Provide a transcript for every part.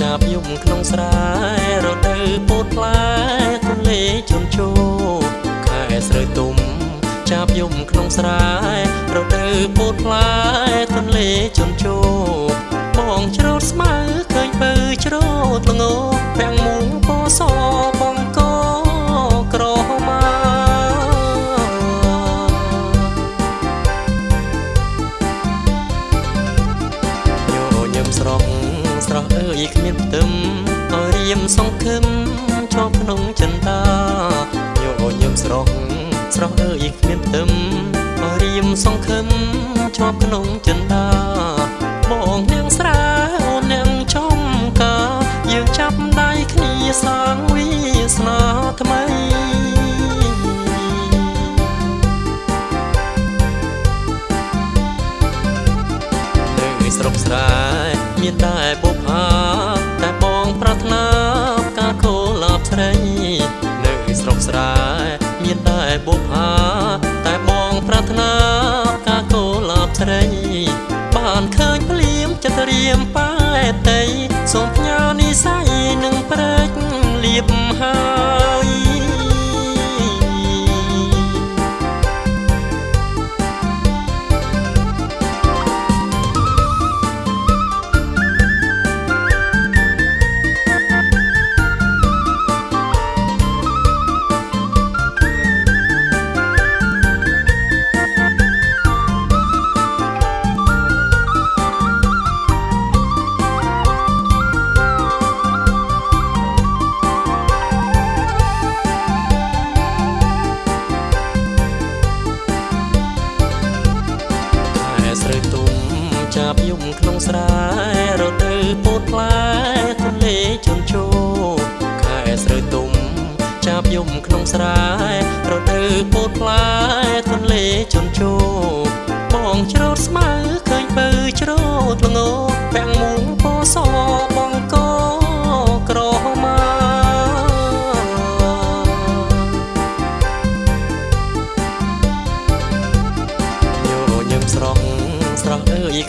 ចាប់យំក្នុងស្រែរដូវពោតផ្លែទន្លេជន់ជោខែស្រូវទុំចាប់យំក្នុងស្រែរដូវពោតផ្លែទន្លេជន់ជោបងច្រូតស្មៅ មានផ្ទឹមឲ្យរៀមសង្ឃឹមជាប់ក្នុងចិន្តាញញឹមស្រស់ស្រស់អើយគ្មានផ្ទឹមឲ្យរៀមសង្ឃឹមជាប់ក្នុងចិន្តាបងនាងស្រាអូននាងចំកាយើងចាប់ដៃគ្នាសាងវាសនាថ្មីនៅស្រុកស្រែមានតែបុ បុប្ផាតែបងប្រាថ្នាការខូលាបស្រី បានឃើញភ្លៀមចិត្តរៀមប៉ែតីសូមផ្ញើនិស័យនឹងព្រែកលៀបហើយ ស្រូវទុំចាប់យំក្នុងស្រែរដូវពោតផ្លែទន្លេជន់ជោខែស្រូវទុំចាប់យំក្នុងស្រែរដូវពោតផ្លែទន្លេជន់ជោបងច្រូតស្មៅ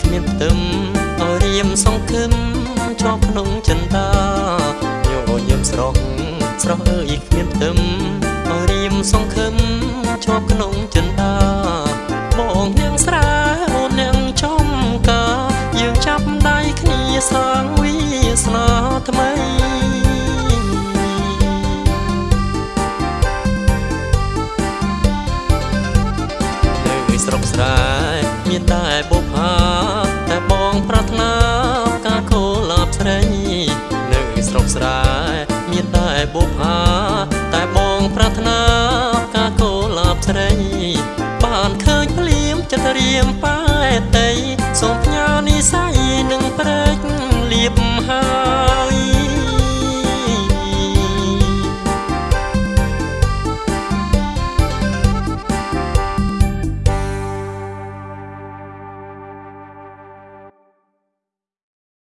គ្មានផ្ទឹមឲ្យរៀមសង្ឃឹមជាប់ក្នុងចិន្តាញញឹមស្រស់ស្រស់អើយគ្មានផ្ទឹមឲ្យរៀមសង្ឃឹមជាប់ក្នុងចិន្តាបងនាងស្រាអូននាងចំកាយើងចាប់ដៃគ្នាសាងវាសនាថ្មីនៅស្រុកស្រែមានតែ បុប្ផាតែបងប្រាថ្នាការខូលាបស្រីនៅស្រុកស្រែមានតែបុប្ផាតែបងប្រាថ្នាការខូលាបស្រីបានឃើញភ្លៀមចិត្តរៀមប៉ា